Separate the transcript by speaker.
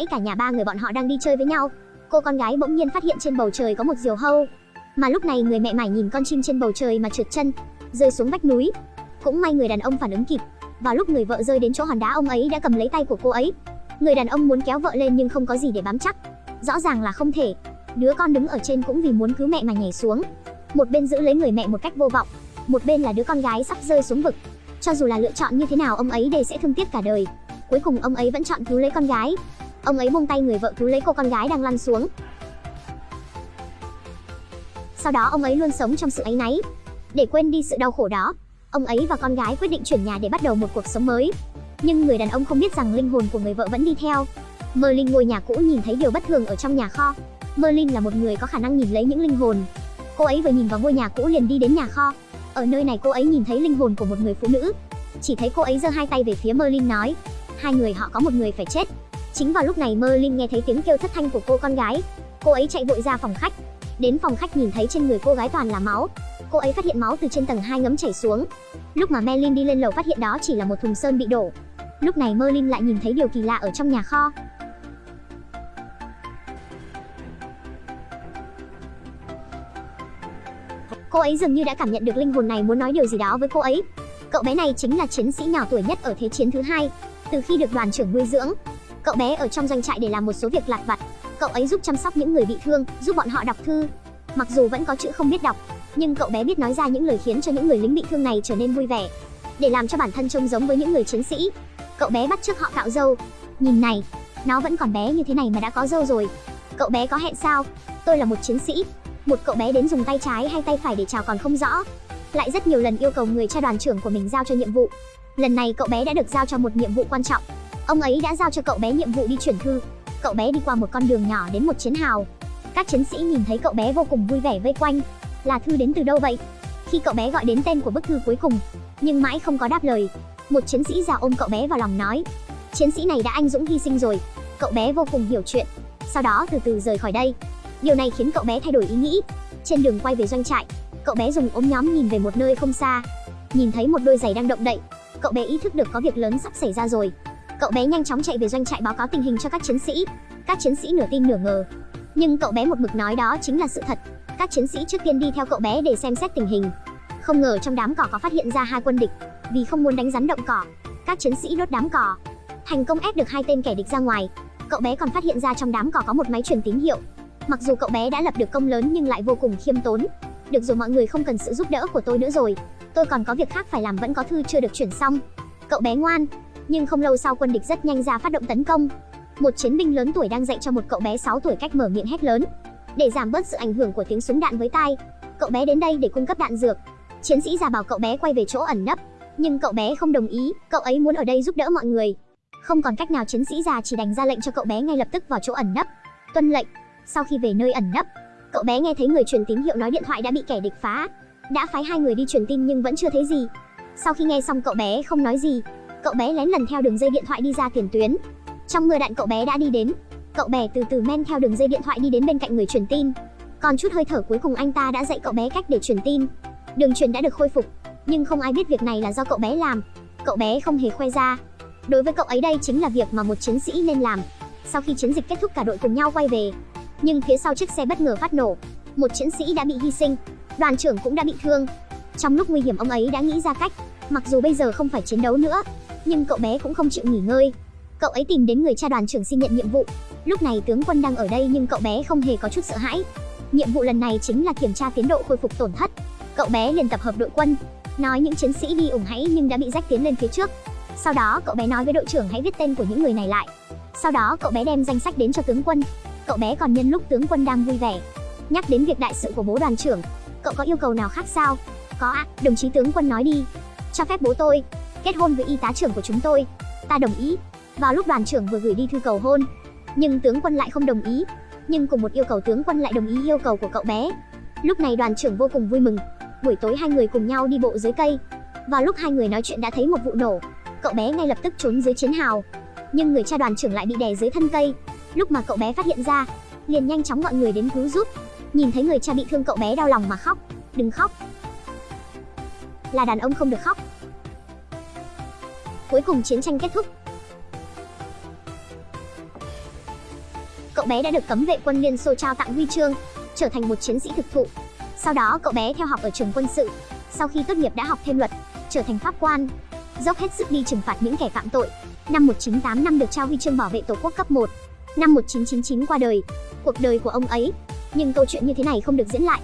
Speaker 1: nãy cả nhà ba người bọn họ đang đi chơi với nhau, cô con gái bỗng nhiên phát hiện trên bầu trời có một diều hâu. Mà lúc này người mẹ mải nhìn con chim trên bầu trời mà trượt chân, rơi xuống vách núi. Cũng may người đàn ông phản ứng kịp. Vào lúc người vợ rơi đến chỗ hòn đá ông ấy đã cầm lấy tay của cô ấy. Người đàn ông muốn kéo vợ lên nhưng không có gì để bám chắc. Rõ ràng là không thể. Đứa con đứng ở trên cũng vì muốn cứu mẹ mà nhảy xuống. Một bên giữ lấy người mẹ một cách vô vọng, một bên là đứa con gái sắp rơi xuống vực. Cho dù là lựa chọn như thế nào ông ấy đều sẽ thương tiếc cả đời. Cuối cùng ông ấy vẫn chọn cứu lấy con gái. Ông ấy buông tay người vợ cứu lấy cô con gái đang lăn xuống. Sau đó ông ấy luôn sống trong sự áy náy. Để quên đi sự đau khổ đó, ông ấy và con gái quyết định chuyển nhà để bắt đầu một cuộc sống mới. Nhưng người đàn ông không biết rằng linh hồn của người vợ vẫn đi theo. Merlin ngôi nhà cũ nhìn thấy điều bất thường ở trong nhà kho. Merlin là một người có khả năng nhìn lấy những linh hồn. Cô ấy vừa nhìn vào ngôi nhà cũ liền đi đến nhà kho. Ở nơi này cô ấy nhìn thấy linh hồn của một người phụ nữ. Chỉ thấy cô ấy giơ hai tay về phía Merlin nói, hai người họ có một người phải chết. Chính vào lúc này Merlin nghe thấy tiếng kêu thất thanh của cô con gái. Cô ấy chạy vội ra phòng khách. Đến phòng khách nhìn thấy trên người cô gái toàn là máu. Cô ấy phát hiện máu từ trên tầng 2 ngấm chảy xuống. Lúc mà Merlin đi lên lầu phát hiện đó chỉ là một thùng sơn bị đổ. Lúc này Merlin lại nhìn thấy điều kỳ lạ ở trong nhà kho. Cô ấy dường như đã cảm nhận được linh hồn này muốn nói điều gì đó với cô ấy. Cậu bé này chính là chiến sĩ nhỏ tuổi nhất ở Thế chiến thứ hai. Từ khi được đoàn trưởng nuôi dưỡng, cậu bé ở trong doanh trại để làm một số việc lặt vặt. Cậu ấy giúp chăm sóc những người bị thương, giúp bọn họ đọc thư. Mặc dù vẫn có chữ không biết đọc, nhưng cậu bé biết nói ra những lời khiến cho những người lính bị thương này trở nên vui vẻ. Để làm cho bản thân trông giống với những người chiến sĩ, cậu bé bắt chước họ cạo râu. Nhìn này, nó vẫn còn bé như thế này mà đã có râu rồi. Cậu bé có hẹn sao? Tôi là một chiến sĩ. Một cậu bé đến dùng tay trái hay tay phải để chào còn không rõ. Lại rất nhiều lần yêu cầu người cha đoàn trưởng của mình giao cho nhiệm vụ. Lần này cậu bé đã được giao cho một nhiệm vụ quan trọng. Ông ấy đã giao cho cậu bé nhiệm vụ đi chuyển thư. Cậu bé đi qua một con đường nhỏ đến một chiến hào. Các chiến sĩ nhìn thấy cậu bé vô cùng vui vẻ vây quanh. Là thư đến từ đâu vậy? Khi cậu bé gọi đến tên của bức thư cuối cùng, nhưng mãi không có đáp lời, một chiến sĩ già ôm cậu bé vào lòng nói: "Chiến sĩ này đã anh dũng hy sinh rồi." Cậu bé vô cùng hiểu chuyện, sau đó từ từ rời khỏi đây. Điều này khiến cậu bé thay đổi ý nghĩ. Trên đường quay về doanh trại, cậu bé dùng ống nhóm nhìn về một nơi không xa, nhìn thấy một đôi giày đang động đậy. Cậu bé ý thức được có việc lớn sắp xảy ra rồi. Cậu bé nhanh chóng chạy về doanh trại báo cáo tình hình cho các chiến sĩ. Các chiến sĩ nửa tin nửa ngờ, nhưng cậu bé một mực nói đó chính là sự thật. Các chiến sĩ trước tiên đi theo cậu bé để xem xét tình hình. Không ngờ trong đám cỏ có phát hiện ra hai quân địch, vì không muốn đánh rắn động cỏ, các chiến sĩ đốt đám cỏ, thành công ép được hai tên kẻ địch ra ngoài. Cậu bé còn phát hiện ra trong đám cỏ có một máy truyền tín hiệu. Mặc dù cậu bé đã lập được công lớn nhưng lại vô cùng khiêm tốn. Được rồi mọi người không cần sự giúp đỡ của tôi nữa rồi. Tôi còn có việc khác phải làm vẫn có thư chưa được chuyển xong. Cậu bé ngoan, nhưng không lâu sau quân địch rất nhanh ra phát động tấn công. Một chiến binh lớn tuổi đang dạy cho một cậu bé 6 tuổi cách mở miệng hét lớn. Để giảm bớt sự ảnh hưởng của tiếng súng đạn với tai, cậu bé đến đây để cung cấp đạn dược. Chiến sĩ già bảo cậu bé quay về chỗ ẩn nấp, nhưng cậu bé không đồng ý, cậu ấy muốn ở đây giúp đỡ mọi người. Không còn cách nào chiến sĩ già chỉ đành ra lệnh cho cậu bé ngay lập tức vào chỗ ẩn nấp. Tuân lệnh. Sau khi về nơi ẩn nấp, cậu bé nghe thấy người truyền tín hiệu nói điện thoại đã bị kẻ địch phá. Đã phái hai người đi truyền tin nhưng vẫn chưa thấy gì. Sau khi nghe xong cậu bé không nói gì, cậu bé lén lần theo đường dây điện thoại đi ra tiền tuyến. Trong mưa đạn cậu bé đã đi đến, cậu bé từ từ men theo đường dây điện thoại đi đến bên cạnh người truyền tin. Còn chút hơi thở cuối cùng anh ta đã dạy cậu bé cách để truyền tin. Đường truyền đã được khôi phục, nhưng không ai biết việc này là do cậu bé làm. Cậu bé không hề khoe ra. Đối với cậu ấy đây chính là việc mà một chiến sĩ nên làm. Sau khi chiến dịch kết thúc cả đội cùng nhau quay về, nhưng phía sau chiếc xe bất ngờ phát nổ, một chiến sĩ đã bị hy sinh, đoàn trưởng cũng đã bị thương. Trong lúc nguy hiểm ông ấy đã nghĩ ra cách, mặc dù bây giờ không phải chiến đấu nữa, nhưng cậu bé cũng không chịu nghỉ ngơi. Cậu ấy tìm đến người cha đoàn trưởng xin nhận nhiệm vụ. Lúc này tướng quân đang ở đây nhưng cậu bé không hề có chút sợ hãi. Nhiệm vụ lần này chính là kiểm tra tiến độ khôi phục tổn thất. Cậu bé liền tập hợp đội quân, nói những chiến sĩ đi ủng hãy nhưng đã bị rách tiến lên phía trước. Sau đó cậu bé nói với đội trưởng hãy viết tên của những người này lại. Sau đó cậu bé đem danh sách đến cho tướng quân. Cậu bé còn nhân lúc tướng quân đang vui vẻ, nhắc đến việc đại sự của bố đoàn trưởng. Cậu có yêu cầu nào khác sao? Có ạ, à, đồng chí tướng quân nói đi. Cho phép bố tôi kết hôn với y tá trưởng của chúng tôi. Ta đồng ý. Vào lúc đoàn trưởng vừa gửi đi thư cầu hôn, nhưng tướng quân lại không đồng ý. Nhưng cùng một yêu cầu tướng quân lại đồng ý yêu cầu của cậu bé. Lúc này đoàn trưởng vô cùng vui mừng. Buổi tối hai người cùng nhau đi bộ dưới cây. Vào lúc hai người nói chuyện đã thấy một vụ nổ. Cậu bé ngay lập tức trốn dưới chiến hào. Nhưng người cha đoàn trưởng lại bị đè dưới thân cây. Lúc mà cậu bé phát hiện ra, liền nhanh chóng gọi người đến cứu giúp. Nhìn thấy người cha bị thương cậu bé đau lòng mà khóc. Đừng khóc. Là đàn ông không được khóc. Cuối cùng chiến tranh kết thúc. cậu bé đã được cấm vệ quân Liên Xô trao tặng huy chương, trở thành một chiến sĩ thực thụ. Sau đó cậu bé theo học ở trường quân sự. Sau khi tốt nghiệp đã học thêm luật, trở thành pháp quan, dốc hết sức đi trừng phạt những kẻ phạm tội. Năm 1985 được trao huy chương bảo vệ Tổ quốc cấp 1. Năm 1999 qua đời. Cuộc đời của ông ấy. Nhưng câu chuyện như thế này không được diễn lại.